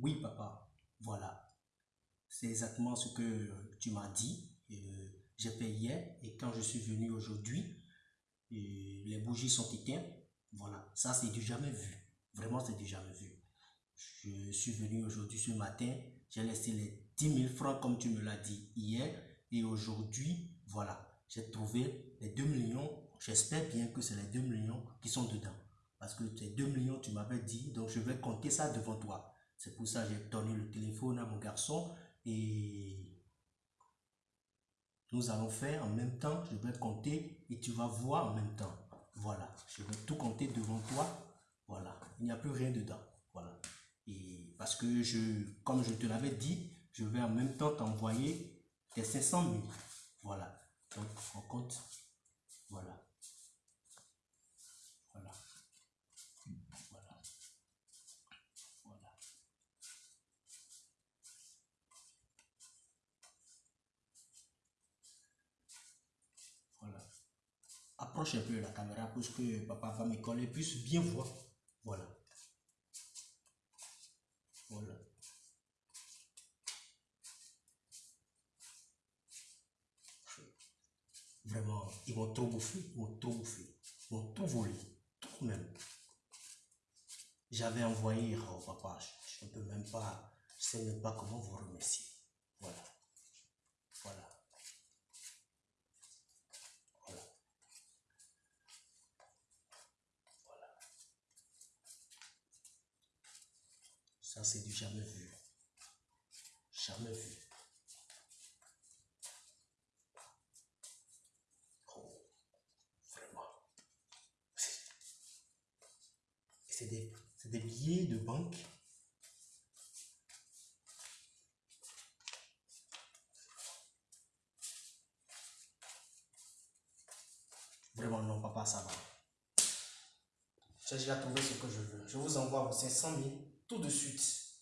Oui, papa. Voilà. C'est exactement ce que tu m'as dit. Euh, j'ai fait hier et quand je suis venu aujourd'hui, les bougies sont éteintes. Voilà. Ça, c'est du jamais vu. Vraiment, c'est du jamais vu. Je suis venu aujourd'hui ce matin. J'ai laissé les 10 000 francs comme tu me l'as dit hier. Et aujourd'hui, voilà. J'ai trouvé les 2 millions. J'espère bien que c'est les 2 millions qui sont dedans. Parce que ces 2 millions, tu m'avais dit. Donc, je vais compter ça devant toi. C'est pour ça que j'ai donné le téléphone à mon garçon. Et nous allons faire en même temps. Je vais compter et tu vas voir en même temps. Voilà. Je vais tout compter devant toi. Voilà. Il n'y a plus rien dedans. Voilà. Et parce que je, comme je te l'avais dit, je vais en même temps t'envoyer tes 500 000. Voilà. Donc, on compte. Voilà. Voilà. Voilà. Voilà. Approche un peu la caméra pour que papa va me coller puisse bien voir. Voilà. Voilà. Vraiment, ils vont trop bouffer, ils vont trop bouffer, ils vont tout voler, tout même. J'avais envoyé au papa, je ne peux même pas, je sais même pas comment vous remercier. Voilà. Voilà. Voilà. Voilà. Ça, c'est du jamais vu. Jamais vu. Oh, vraiment. C'est des, des billets de banque. Vraiment, non, papa, ça va. J'ai déjà trouvé ce que je veux. Je vous envoie vos 500 000 tout de suite.